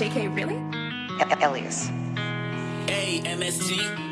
JK, really? Elias. A-M-S-G.